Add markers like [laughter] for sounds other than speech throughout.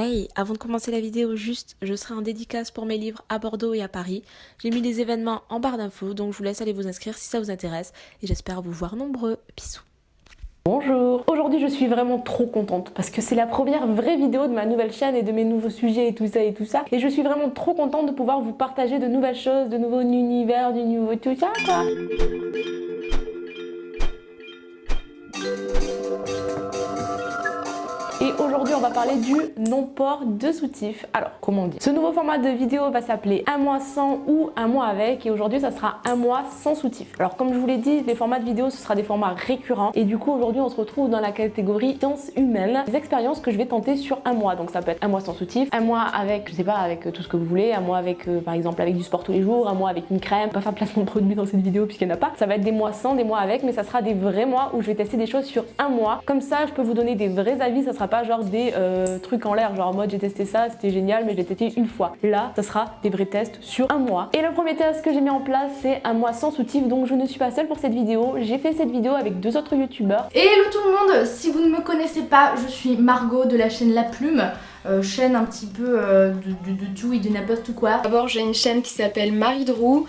Hey, avant de commencer la vidéo, juste, je serai en dédicace pour mes livres à Bordeaux et à Paris. J'ai mis les événements en barre d'infos, donc je vous laisse aller vous inscrire si ça vous intéresse. Et j'espère vous voir nombreux. Bisous. Bonjour Aujourd'hui je suis vraiment trop contente parce que c'est la première vraie vidéo de ma nouvelle chaîne et de mes nouveaux sujets et tout ça et tout ça et je suis vraiment trop contente de pouvoir vous partager de nouvelles choses, de nouveaux univers, du nouveau tout ça quoi aujourd'hui on va parler du non-port de soutif. Alors comment on dit? Ce nouveau format de vidéo va s'appeler un mois sans ou un mois avec et aujourd'hui ça sera un mois sans soutif. Alors comme je vous l'ai dit, les formats de vidéo ce sera des formats récurrents et du coup aujourd'hui on se retrouve dans la catégorie sciences humaines, des expériences que je vais tenter sur un mois. Donc ça peut être un mois sans soutif, un mois avec, je sais pas, avec euh, tout ce que vous voulez, un mois avec euh, par exemple avec du sport tous les jours, un mois avec une crème, pas faire placement de produit dans cette vidéo puisqu'il n'y en a pas. Ça va être des mois sans, des mois avec, mais ça sera des vrais mois où je vais tester des choses sur un mois. Comme ça je peux vous donner des vrais avis, ça sera pas genre des euh, trucs en l'air, genre en mode j'ai testé ça, c'était génial, mais je l'ai testé une fois. Là, ça sera des vrais tests sur un mois. Et le premier test que j'ai mis en place, c'est un mois sans soutif, donc je ne suis pas seule pour cette vidéo. J'ai fait cette vidéo avec deux autres youtubeurs. Et hello tout le monde, si vous ne me connaissez pas, je suis Margot de la chaîne La Plume. Euh, chaîne un petit peu euh, de, de, de, tout et de n'importe quoi. D'abord j'ai une chaîne qui s'appelle Marie Drou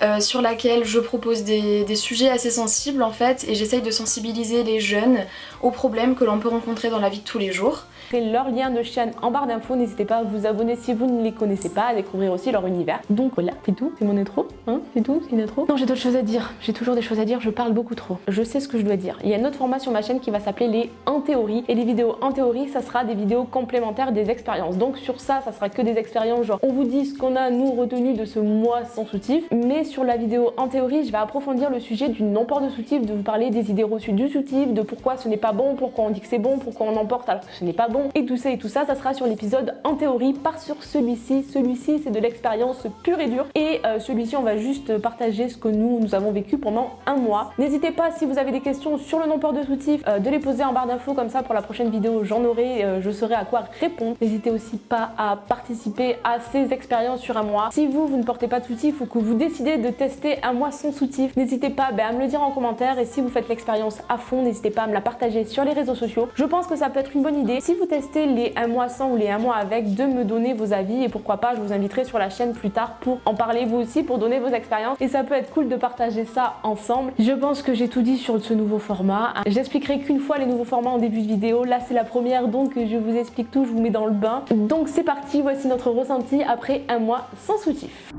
euh, sur laquelle je propose des, des, sujets assez sensibles en fait et j'essaye de sensibiliser les jeunes aux problèmes que l'on peut rencontrer dans la vie de tous les jours leur lien de chaîne en barre d'infos. N'hésitez pas à vous abonner si vous ne les connaissez pas, à découvrir aussi leur univers. Donc voilà, c'est tout, c'est mon intro, hein, c'est tout, c'est une intro. Non, j'ai d'autres choses à dire, j'ai toujours des choses à dire, je parle beaucoup trop. Je sais ce que je dois dire. Il y a une autre format sur ma chaîne qui va s'appeler les en théorie et les vidéos en théorie, ça sera des vidéos complémentaires des expériences. Donc sur ça, ça sera que des expériences genre on vous dit ce qu'on a nous retenu de ce mois sans soutif, mais sur la vidéo en théorie, je vais approfondir le sujet du non-port de soutif, de vous parler des idées reçues du soutif, de pourquoi ce n'est pas bon, pourquoi on dit que c'est bon, pourquoi on emporte alors que ce n'est pas bon, et tout ça et tout ça ça, sera sur l'épisode en théorie, pas sur celui-ci. Celui-ci, c'est de l'expérience pure et dure. Et euh, celui-ci, on va juste partager ce que nous, nous avons vécu pendant un mois. N'hésitez pas, si vous avez des questions sur le non-port de soutif, euh, de les poser en barre d'infos, comme ça pour la prochaine vidéo, j'en aurai, euh, je saurai à quoi répondre. N'hésitez aussi pas à participer à ces expériences sur un mois. Si vous, vous ne portez pas de soutif ou que vous décidez de tester un mois sans soutif, n'hésitez pas ben, à me le dire en commentaire. Et si vous faites l'expérience à fond, n'hésitez pas à me la partager sur les réseaux sociaux. Je pense que ça peut être une bonne idée. Si vous testez les un mois sans ou les un mois avec de me donner vos avis et pourquoi pas je vous inviterai sur la chaîne plus tard pour en parler vous aussi pour donner vos expériences et ça peut être cool de partager ça ensemble. Je pense que j'ai tout dit sur ce nouveau format. J'expliquerai qu'une fois les nouveaux formats en début de vidéo. Là c'est la première donc je vous explique tout, je vous mets dans le bain. Donc c'est parti, voici notre ressenti après un mois sans soutif.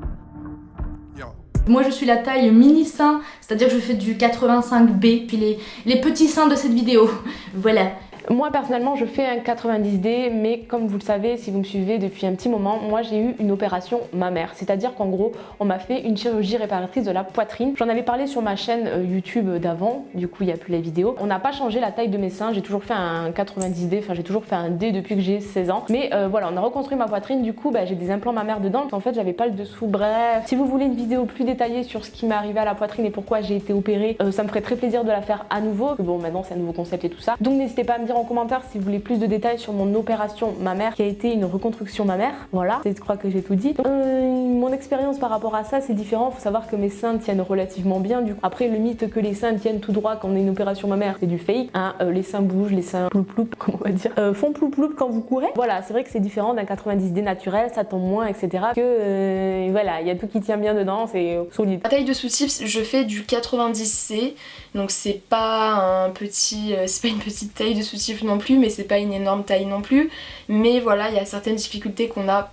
Moi je suis la taille mini sein, c'est-à-dire que je fais du 85B, puis les, les petits seins de cette vidéo. [laughs] Voilà. Moi personnellement je fais un 90D mais comme vous le savez si vous me suivez depuis un petit moment moi j'ai eu une opération mammaire. C'est à dire qu'en gros on m'a fait une chirurgie réparatrice de la poitrine. J'en avais parlé sur ma chaîne euh, YouTube d'avant. Du coup il n'y a plus les vidéos. On n'a pas changé la taille de mes seins. J'ai toujours fait un 90D enfin j'ai toujours fait un D depuis que j'ai 16 ans. Mais euh, voilà on a reconstruit ma poitrine. Du coup bah, j'ai des implants mammaires dedans. En fait j'avais pas le dessous. Bref si vous voulez une vidéo plus détaillée sur ce qui m'est arrivé à la poitrine et pourquoi j'ai été opérée euh, ça me ferait très plaisir de la faire à nouveau. Bon maintenant c'est un nouveau concept et tout ça. Donc n'hésitez pas à me dire en commentaire si vous voulez plus de détails sur mon opération mammaire qui a été une reconstruction mammaire. Voilà, je crois que j'ai tout dit. Euh, mon expérience par rapport à ça c'est différent. Faut savoir que mes seins tiennent relativement bien. Du coup, après le mythe que les seins tiennent tout droit quand on a une opération mammaire, c'est du fake. Hein. Euh, les seins bougent, les seins ploup ploup, [laughs] comment on va dire, euh, font ploup ploup quand vous courez. Voilà, c'est vrai que c'est différent d'un 90D naturel, ça tombe moins, etc. Que voilà, il y a tout qui tient bien dedans, c'est solide. La taille de sous-type, je fais du 90C, donc c'est pas un petit, c'est pas une petite taille de non plus mais c'est pas une énorme taille non plus. Mais voilà, il y a certaines difficultés qu'on a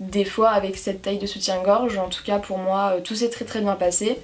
des fois avec cette taille de soutien-gorge. En tout cas pour moi, euh, tout s'est très très bien passé.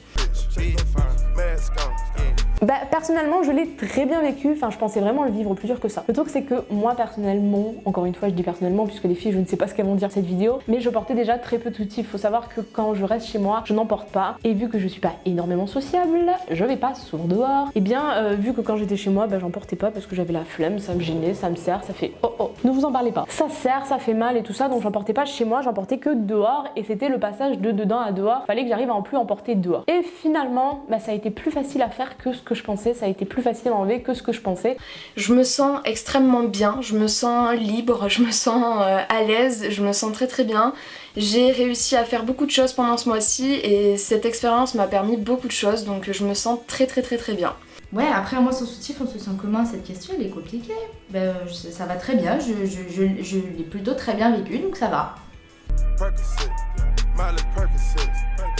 Bah personnellement je l'ai très bien vécu, enfin je pensais vraiment le vivre plus dur que ça. Le truc c'est que moi personnellement, encore une fois je dis personnellement puisque les filles je ne sais pas ce qu'elles vont dire cette vidéo, mais je portais déjà très peu de soutif. Faut savoir que quand je reste chez moi, je n'en porte pas et vu que je suis pas énormément sociable, je vais pas souvent dehors. Et bien euh, vu que quand j'étais chez moi, bah, j'en portais pas parce que j'avais la flemme, ça me gênait, ça me sert, ça fait oh oh, ne vous en parlez pas. Ça sert, ça fait mal et tout ça donc j'en portais pas chez moi, j'en portais que dehors et c'était le passage de dedans à dehors. Fallait que j'arrive à en plus en porter dehors. Et finalement, bah, ça a été plus facile à faire que ce que je pensais, ça a été plus facile à enlever que ce que je pensais. Je me sens extrêmement bien, je me sens libre, je me sens euh, à l'aise, je me sens très très bien. J'ai réussi à faire beaucoup de choses pendant ce mois-ci et cette expérience m'a permis beaucoup de choses donc je me sens très très très très bien. Ouais, après, moi, sans soutif, on se sent comment cette question? Elle est compliquée. Ben, je- ça va très bien, je, je, je, je l'ai plutôt très bien vécu, donc ça va.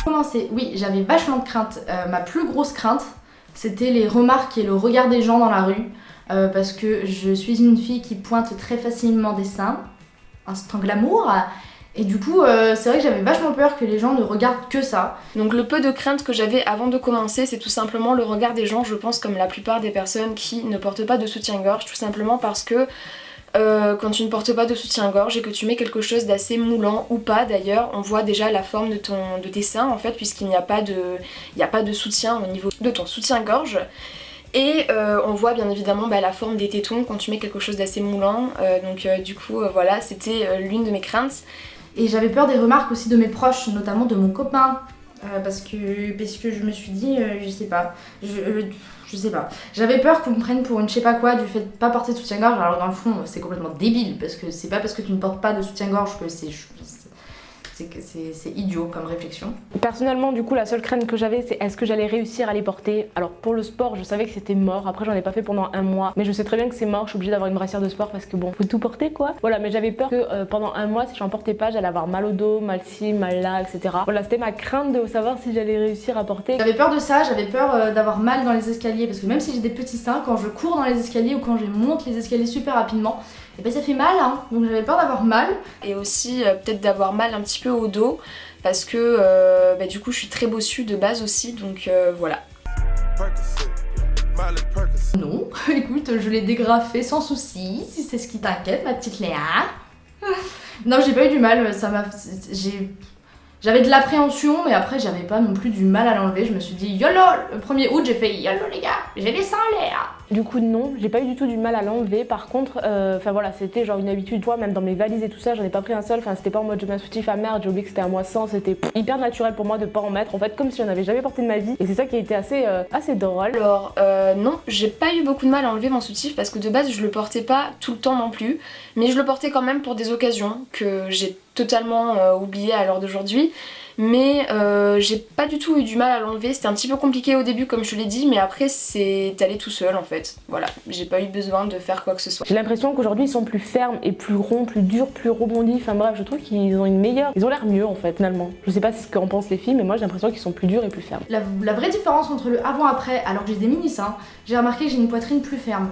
Commencer, oui, j'avais vachement de crainte. Euh, ma plus grosse crainte, c'était les remarques et le regard des gens dans la rue. euh, parce que je suis une fille qui pointe très facilement des seins, instant glamour. Et du coup, euh, c'est vrai que j'avais vachement peur que les gens ne regardent que ça. Donc le peu de crainte que j'avais avant de commencer, c'est tout simplement le regard des gens, je pense comme la plupart des personnes qui ne portent pas de soutien-gorge, tout simplement parce que euh, quand tu ne portes pas de soutien-gorge et que tu mets quelque chose d'assez moulant ou pas d'ailleurs, on voit déjà la forme de, ton, de tes seins en fait puisqu'il n'y a, pas de- n'y a pas de soutien au niveau de ton soutien-gorge. Et euh, on voit bien évidemment bah, la forme des tétons quand tu mets quelque chose d'assez moulant. Euh, donc du coup voilà, c'était l'une de mes craintes. Et j'avais peur des remarques aussi de mes proches, notamment de mon copain. Parce, que, parce que je me suis dit, je sais pas, je sais pas. J'avais peur qu'on me prenne pour une je sais pas quoi du fait de pas porter de soutien-gorge. Alors dans le fond, c'est complètement débile parce que c'est pas parce que tu ne portes pas de soutien-gorge que c'est. C'est idiot comme réflexion. Personnellement, du coup, la seule crainte que j'avais, c'est est-ce que j'allais réussir à les porter? Alors, pour le sport, je savais que c'était mort. Après, j'en ai pas fait pendant un mois. Mais je sais très bien que c'est mort. Je suis obligée d'avoir une brassière de sport parce que bon, faut tout porter quoi. Voilà, mais j'avais peur que euh, pendant un mois, si j'en portais pas, j'allais avoir mal au dos, mal ci, mal là, etc. Voilà, c'était ma crainte de savoir si j'allais réussir à porter. J'avais peur de ça, j'avais peur euh, d'avoir mal dans les escaliers parce que même si j'ai des petits seins, quand je cours dans les escaliers ou quand je monte les escaliers super rapidement, et ben ça fait mal hein. Donc j'avais peur d'avoir mal. et aussi euh, peut-être d'avoir mal un petit peu au dos parce que euh, bah, du coup je suis très bossue de base aussi donc euh, voilà. Non, [laughs] écoute, je l'ai dégrafé sans souci, si c'est ce qui t'inquiète, ma petite Léa. [laughs] non, j'ai pas eu du mal, ça m'a. J'ai. J'avais de l'appréhension, mais après j'avais pas non plus du mal à l'enlever. Je me suis dit YOLO Le 1er août, j'ai fait YOLO les gars, j'ai les seins en l'air Du coup, non, j'ai pas eu du tout du mal à l'enlever. Par contre, euh, enfin voilà, c'était genre une habitude. Toi, même dans mes valises et tout ça, j'en ai pas pris un seul. Enfin, c'était pas en mode je mets un soutif à merde, j'ai oublié que c'était à moi sans. C'était hyper naturel pour moi de pas en mettre. En fait, comme si j'en avais jamais porté de ma vie. Et c'est ça qui a été assez, euh, assez drôle. Alors euh, non, j'ai pas eu beaucoup de mal à enlever mon soutif parce que de base je le portais pas tout le temps non plus, mais je le portais quand même pour des occasions que j'ai totalement euh, oublié à l'heure d'aujourd'hui. Mais euh, j'ai pas du tout eu du mal à l'enlever, c'était un petit peu compliqué au début comme je te l'ai dit, mais après c'est allé tout seul en fait. Voilà, j'ai pas eu besoin de faire quoi que ce soit. J'ai l'impression qu'aujourd'hui ils sont plus fermes et plus ronds, plus durs, plus rebondis. Enfin bref, je trouve qu'ils ont une meilleure. Ils ont l'air mieux en fait finalement. Je sais pas ce qu'en pensent les filles, mais moi j'ai l'impression qu'ils sont plus durs et plus fermes. La, la vraie différence entre le avant-après, alors que j'ai des mini-seins, j'ai remarqué que j'ai une poitrine plus ferme.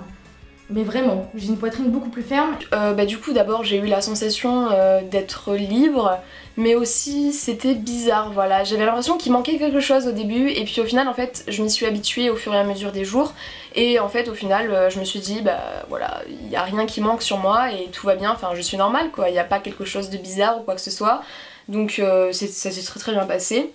Mais vraiment, j'ai une poitrine beaucoup plus ferme. Euh, bah, du coup d'abord j'ai eu la sensation euh, d'être libre mais aussi c'était bizarre voilà. J'avais l'impression qu'il manquait quelque chose au début et puis au final en fait je m'y suis habituée au fur et à mesure des jours. Et en fait au final euh, je me suis dit bah voilà il y a rien qui manque sur moi et tout va bien enfin je suis normale quoi. Il n'y a pas quelque chose de bizarre ou quoi que ce soit. Donc ça s'est très très bien passé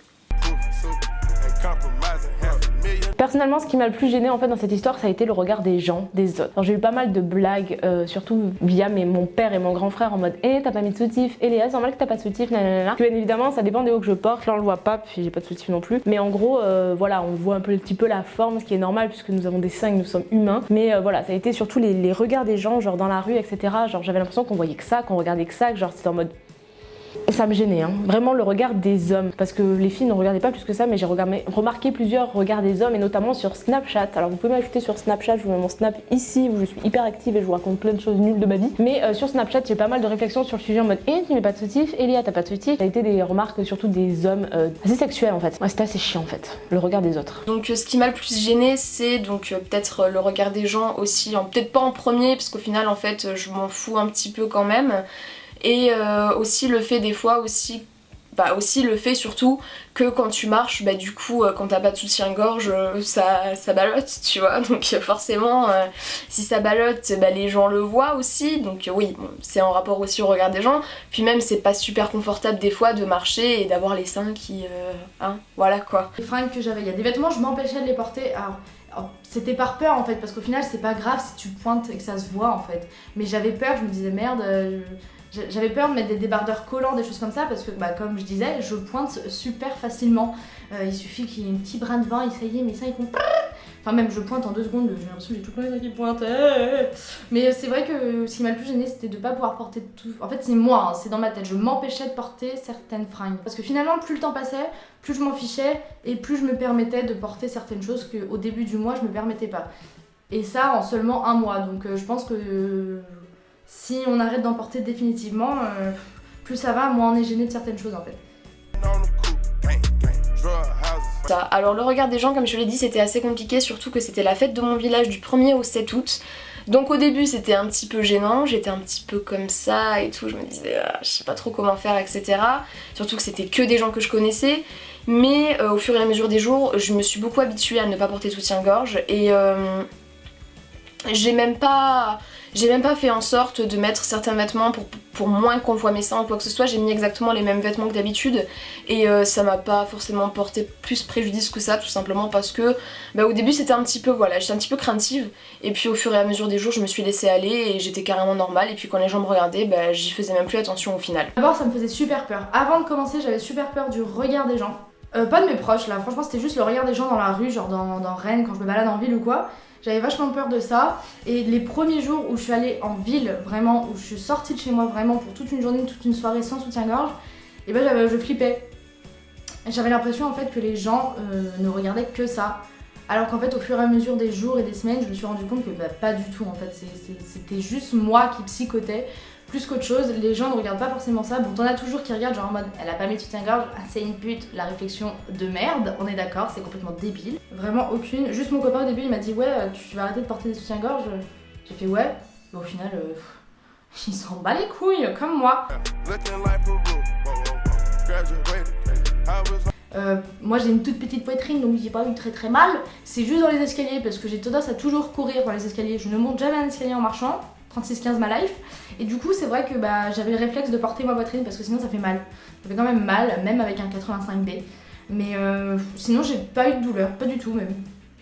Personnellement, ce qui m'a le plus gêné en fait dans cette histoire, ça a été le regard des gens, des autres. J'ai eu pas mal de blagues, euh, surtout via mon père et mon grand frère en mode Eh, t'as pas mis de soutif, et Léa, c'est normal que t'as pas de soutif, nanana. Bien évidemment, ça dépend des hauts que je porte. Là, on le voit pas, puis j'ai pas de soutif non plus. Mais en gros, euh, voilà, on voit un petit peu la forme, ce qui est normal puisque nous avons des seins et nous sommes humains. Mais euh, voilà, ça a été surtout les, les regards des gens, genre dans la rue, etc. Genre, j'avais l'impression qu'on voyait que ça, qu'on regardait que ça, que genre c'était en mode ça me gênait, hein. vraiment le regard des hommes. Parce que les filles ne regardaient pas plus que ça, mais j'ai remarqué plusieurs regards des hommes, et notamment sur Snapchat. Alors vous pouvez m'ajouter sur Snapchat, je vous mets mon Snap ici, où je suis hyper active et je vous raconte plein de choses nulles de ma vie. Mais euh, sur Snapchat, j'ai pas mal de réflexions sur le sujet en mode Eh, tu mets pas de soutif, Elia, t'as pas de soutif. Ça a été des remarques surtout des hommes euh, assez sexuels en fait. Ouais, c'était assez chiant en fait, le regard des autres. donc euh, ce qui m'a le plus gêné c'est donc peut-être le regard des gens aussi peut-être pas en premier parce qu'au final en fait je m'en fous un petit peu quand même et euh, aussi le fait des fois aussi bah aussi le fait surtout que quand tu marches bah du coup euh, quand t'as pas de soutien-gorge euh, ça, ça ballotte [laughs] tu vois donc forcément si ça ballotte bah les gens le voient aussi donc oui c'est en rapport aussi au regard des gens puis même c'est pas super confortable des fois de marcher et d'avoir les seins qui hein voilà quoi Les fringues que j'avais, il y a des vêtements, je m'empêchais de les porter. Alors, c'était par peur en fait, parce qu'au final, c'est pas grave si tu pointes et que ça se voit en fait. Mais j'avais peur, je me disais merde. J'avais peur de mettre des débardeurs collants, des choses comme ça, parce que, bah, comme je disais, je pointe super facilement. Euh, il suffit qu'il y ait un petit brin de vent et ça y est, mes seins ils font. Enfin, même je pointe en deux secondes, j'ai l'impression que j'ai tout le temps qui pointe. euh. Mais c'est vrai que ce qui m'a le plus gêné, c'était de pas pouvoir porter tout. En fait, c'est moi, hein, c'est dans ma tête. Je m'empêchais de porter certaines fringues. Parce que finalement, plus le temps passait, plus je m'en fichais et plus je me permettais de porter certaines choses qu'au début du mois, je me permettais pas. Et ça en seulement un mois. Donc euh, je pense que euh, si on arrête d'en porter définitivement, euh, plus ça va, moins on est gêné de certaines choses en fait. Alors le regard des gens, comme je l'ai dit, c'était assez compliqué, surtout que c'était la fête de mon village du 1er au 7 août. Donc au début c'était un petit peu gênant, j'étais un petit peu comme ça et tout, je me disais ah, je sais pas trop comment faire etc. Surtout que c'était que des gens que je connaissais. Mais euh, au fur et à mesure des jours, je me suis beaucoup habituée à ne pas porter soutien-gorge et euh, j'ai même pas j'ai même pas fait en sorte de mettre certains vêtements pour, moins qu'on voit mes seins ou quoi que ce soit, j'ai mis exactement les mêmes vêtements que d'habitude et euh, ça m'a pas forcément porté plus préjudice que ça tout simplement parce que bah, au début c'était un petit peu voilà, j'étais un petit peu craintive et puis au fur et à mesure des jours je me suis laissée aller et j'étais carrément normale et puis quand les gens me regardaient bah, j'y faisais même plus attention au final. D'abord, ça me faisait super peur. Avant de commencer, j'avais super peur du regard des gens. Euh, pas de mes proches là, franchement, c'était juste le regard des gens dans la rue, genre dans, dans Rennes, quand je me balade en ville ou quoi. J'avais vachement peur de ça. Et les premiers jours où je suis allée en ville, vraiment, où je suis sortie de chez moi vraiment pour toute une journée, toute une soirée sans soutien-gorge, et ben j'avais- je flippais. J'avais l'impression en fait que les gens euh, ne regardaient que ça. Alors qu'en fait, au fur et à mesure des jours et des semaines, je me suis rendu compte que bah, pas du tout en fait. C'était juste moi qui psychotais plus qu'autre chose. Les gens ne regardent pas forcément ça. Bon, t'en as toujours qui regardent genre en mode elle a pas mis de soutien-gorge, ah, c'est une pute. La réflexion de merde, on est d'accord, c'est complètement débile. Vraiment aucune. Juste mon copain au début il m'a dit ouais, euh, tu vas arrêter de porter des soutiens-gorge. J'ai fait ouais. Mais au final, euh, [laughs] il s'en bat les couilles comme moi. Euh, moi j'ai une toute petite poitrine donc j'ai pas eu très très mal. C'est juste dans les escaliers parce que j'ai tendance à toujours courir dans les escaliers. Je ne monte jamais un escalier en marchant. 36-15 ma life. Et du coup c'est vrai que bah, j'avais le réflexe de porter ma poitrine parce que sinon ça fait mal. Ça fait quand même mal, même avec un 85B. Mais euh, sinon j'ai pas eu de douleur, pas du tout même.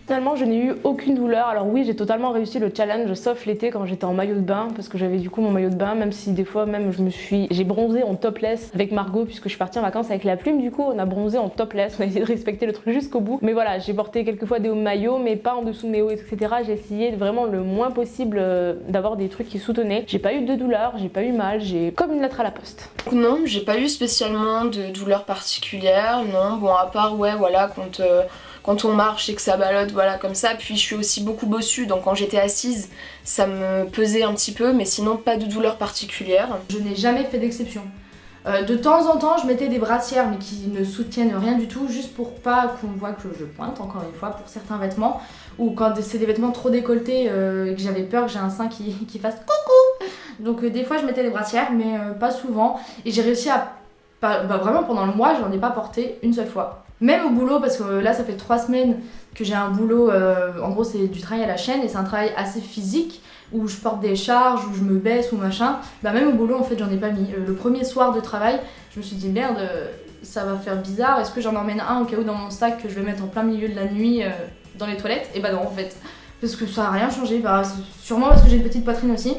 Finalement, je n'ai eu aucune douleur. Alors oui, j'ai totalement réussi le challenge, sauf l'été quand j'étais en maillot de bain, parce que j'avais du coup mon maillot de bain, même si des fois même je me suis, j'ai bronzé en topless avec Margot puisque je suis partie en vacances avec la plume. Du coup, on a bronzé en topless. On a essayé de respecter le truc jusqu'au bout. Mais voilà, j'ai porté quelques fois des hauts maillots, mais pas en dessous de mes hauts, etc. J'ai essayé vraiment le moins possible euh, d'avoir des trucs qui soutenaient. J'ai pas eu de douleur, j'ai pas eu mal, j'ai comme une lettre à la poste. Non, j'ai pas eu spécialement de douleur particulière, non. Bon, à part, ouais, voilà, quand, euh, quand on marche et que ça ballotte, voilà, comme ça. Puis je suis aussi beaucoup bossue, donc quand j'étais assise, ça me pesait un petit peu, mais sinon pas de douleur particulière. Je n'ai jamais fait d'exception. Euh, de temps en temps, je mettais des brassières, mais qui ne soutiennent rien du tout, juste pour pas qu'on voit que je pointe, encore une fois, pour certains vêtements. Ou quand c'est des vêtements trop décolletés euh, et que j'avais peur que j'ai un sein qui, [laughs] fasse coucou. Donc euh, des fois, je mettais des brassières, mais pas souvent. Et j'ai réussi à. bah, vraiment, pendant le mois, j'en ai pas porté une seule fois. Même au boulot, parce que euh, là, ça fait trois semaines que j'ai un boulot. euh, en gros, c'est du travail à la chaîne et c'est un travail assez physique où je porte des charges, où je me baisse ou machin. Bah même au boulot en fait j'en ai pas mis. Euh, le premier soir de travail, je me suis dit merde, ça va faire bizarre, est-ce que j'en emmène un au cas où dans mon sac que je vais mettre en plein milieu de la nuit dans les toilettes? Et bah non en fait, parce que ça a rien changé, bah, sûrement parce que j'ai une petite poitrine aussi.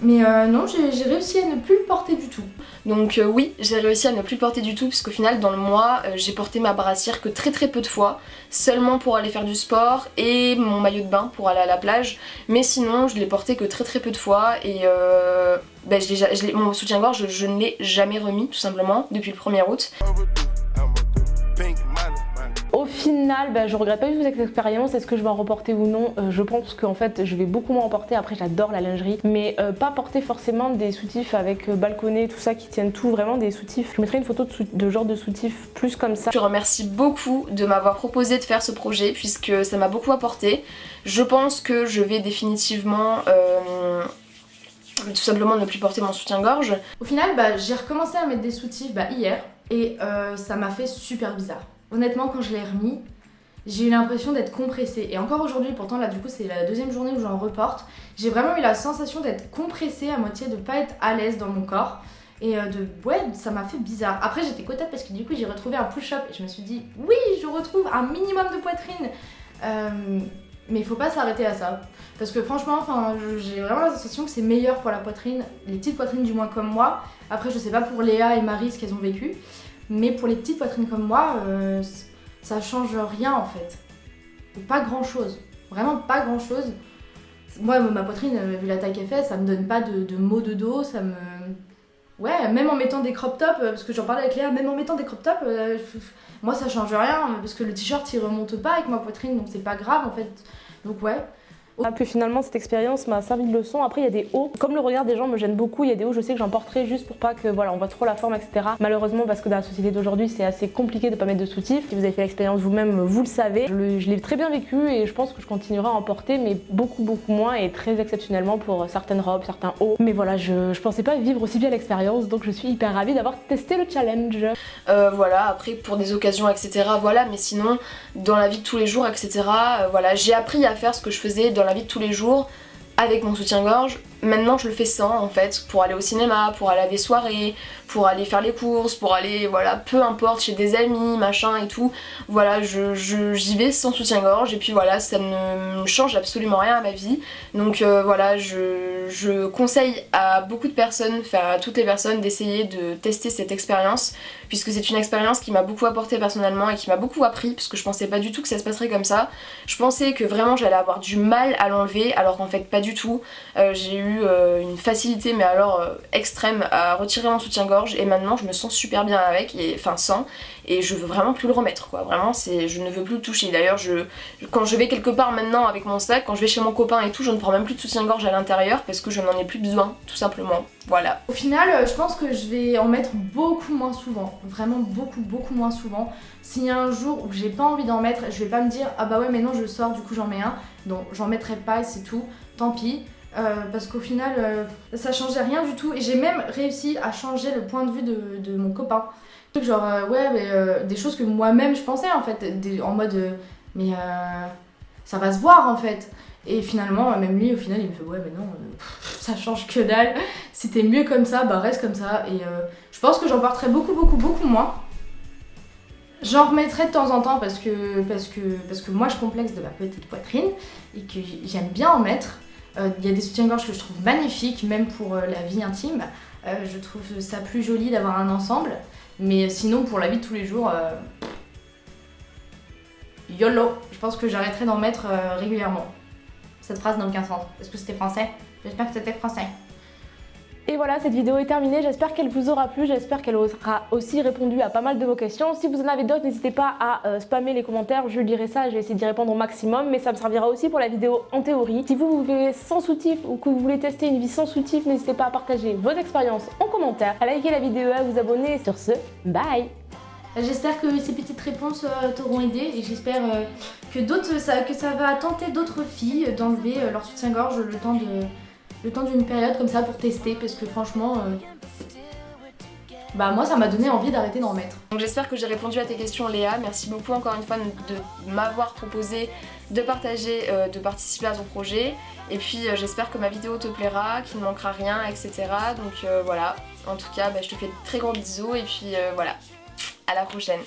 Mais euh, non, j'ai réussi à ne plus le porter du tout. Donc euh, oui, j'ai réussi à ne plus le porter du tout, puisqu'au final, dans le mois, euh, j'ai porté ma brassière que très très peu de fois, seulement pour aller faire du sport et mon maillot de bain pour aller à la plage. Mais sinon, je l'ai porté que très très peu de fois et euh, ben, je je mon soutien-gorge, je, je ne l'ai jamais remis, tout simplement, depuis le 1er août. Final, bah, je regrette pas du tout cette expérience. Est-ce que je vais en reporter ou non? Euh, Je pense qu'en fait, je vais beaucoup m'en reporter. Après, j'adore la lingerie, mais euh, pas porter forcément des soutifs avec euh, balconnet, tout ça qui tiennent tout, vraiment des soutifs. Je mettrai une photo de, genre de soutif plus comme ça. Je remercie beaucoup de m'avoir proposé de faire ce projet puisque ça m'a beaucoup apporté. Je pense que je vais définitivement euh, tout simplement ne plus porter mon soutien-gorge. Au final, bah, j'ai recommencé à mettre des soutifs bah, hier et euh, ça m'a fait super bizarre. Honnêtement, quand je l'ai remis, j'ai eu l'impression d'être compressée. Et encore aujourd'hui, pourtant là du coup c'est la deuxième journée où j'en reporte, j'ai vraiment eu la sensation d'être compressée à moitié, de pas être à l'aise dans mon corps. Et euh, de ouais, ça m'a fait bizarre. Après j'étais contente parce que du coup j'ai retrouvé un push-up et je me suis dit oui, je retrouve un minimum de poitrine. Euh, mais il faut pas s'arrêter à ça. Parce que franchement, enfin, j'ai vraiment la sensation que c'est meilleur pour la poitrine, les petites poitrines du moins comme moi. Après, je sais pas pour Léa et Marie ce qu'elles ont vécu, mais pour les petites poitrines comme moi, euh, ça change rien en fait. pas grand chose. Vraiment pas grand chose. Moi, ma poitrine, euh, vu la taille qu'elle fait, ça me donne pas de, de maux de dos, ça me. Ouais, même en mettant des crop tops, euh, parce que j'en parlais avec Léa, même en mettant des crop tops, moi ça change rien, parce que le t-shirt il remonte pas avec ma poitrine, donc c'est pas grave en fait. Donc ouais, Ah, puis finalement, cette expérience m'a servi de leçon. Après, il y a des hauts. Comme le regard des gens me gêne beaucoup, il y a des hauts, je sais que j'en porterai juste pour pas que, voilà, on voit trop la forme, etc. Malheureusement, parce que dans la société d'aujourd'hui, c'est assez compliqué de pas mettre de soutif. Si vous avez fait l'expérience vous-même, vous le savez. Je l'ai très bien vécu et je pense que je continuerai à en porter, mais beaucoup, beaucoup moins et très exceptionnellement pour certaines robes, certains hauts. Mais voilà, je, je pensais pas vivre aussi bien l'expérience, donc je suis hyper ravie d'avoir testé le challenge. Euh, voilà, après pour des occasions, etc. Voilà, mais sinon, dans la vie de tous les jours, etc. euh, voilà, j'ai appris à faire ce que je faisais dans la vie de tous les jours avec mon soutien-gorge. Maintenant, je le fais sans en fait, pour aller au cinéma, pour aller à des soirées, pour aller faire les courses, pour aller, voilà, peu importe, chez des amis, machin et tout. Voilà, je, je- j'y vais sans soutien-gorge et puis voilà, ça ne change absolument rien à ma vie. Donc euh, voilà, je, je conseille à beaucoup de personnes, enfin à toutes les personnes, d'essayer de tester cette expérience puisque c'est une expérience qui m'a beaucoup apporté personnellement et qui m'a beaucoup appris puisque je pensais pas du tout que ça se passerait comme ça. Je pensais que vraiment j'allais avoir du mal à l'enlever alors qu'en fait pas du tout. Euh, j'ai eu euh, une facilité mais alors euh, extrême à retirer mon soutien-gorge et maintenant je me sens super bien avec et enfin sans et je veux vraiment plus le remettre quoi. Vraiment c'est je ne veux plus le toucher. D'ailleurs je quand je vais quelque part maintenant avec mon sac, quand je vais chez mon copain et tout, je ne prends même plus de soutien-gorge à l'intérieur parce que je n'en ai plus besoin tout simplement. Voilà. Au final, euh, je pense que je vais en mettre beaucoup moins souvent. Vraiment beaucoup, beaucoup moins souvent. S'il y a un jour où j'ai pas envie d'en mettre, je vais pas me dire ah bah ouais, mais non, je sors, du coup j'en mets un. Non, j'en mettrai pas et c'est tout. Tant pis. Euh, parce qu'au final, euh, ça changeait rien du tout. Et j'ai même réussi à changer le point de vue de, mon copain. Genre, euh, ouais, mais, des choses que moi-même je pensais en fait. En mode, mais ça va se voir en fait. Et finalement, même lui, au final, il me fait ouais, mais non, ça change que dalle. Si t'es mieux comme ça, bah reste comme ça. Et je pense que j'en porterai beaucoup, beaucoup, beaucoup moins. J'en remettrai de temps en temps parce que, parce, que, parce que moi je complexe de ma petite poitrine et que j'aime bien en mettre. Euh, Il y a des soutiens-gorge que je trouve magnifiques, même pour euh, la vie intime. Euh, je trouve ça plus joli d'avoir un ensemble. Mais sinon, pour la vie de tous les jours, YOLO Je pense que j'arrêterai d'en mettre régulièrement. Cette phrase n'a aucun sens. Est-ce que c'était français? J'espère que c'était français. Et voilà, cette vidéo est terminée. J'espère qu'elle vous aura plu. J'espère qu'elle aura aussi répondu à pas mal de vos questions. Si vous en avez d'autres, n'hésitez pas à euh, spammer les commentaires. Je lirai ça. Je d'y répondre au maximum. Mais ça me servira aussi pour la vidéo en théorie. Si vous, vous vivez sans soutif ou que vous voulez tester une vie sans soutif, n'hésitez pas à partager vos expériences en commentaire, à liker la vidéo, à vous abonner. Sur ce, bye J'espère que ces petites réponses euh, t'auront aidé et j'espère euh, que, que ça va tenter d'autres filles d'enlever leur soutien-gorge le temps de le temps d'une période comme ça pour tester parce que franchement euh, bah moi ça m'a donné envie d'arrêter d'en mettre. Donc j'espère que j'ai répondu à tes questions Léa. Merci beaucoup encore une fois de m'avoir proposé de partager, euh, de participer à ton projet. Et puis euh, j'espère que ma vidéo te plaira, qu'il ne manquera rien, etc. Donc voilà. En tout cas, bah, je te fais de très gros bisous et puis voilà. À la prochaine.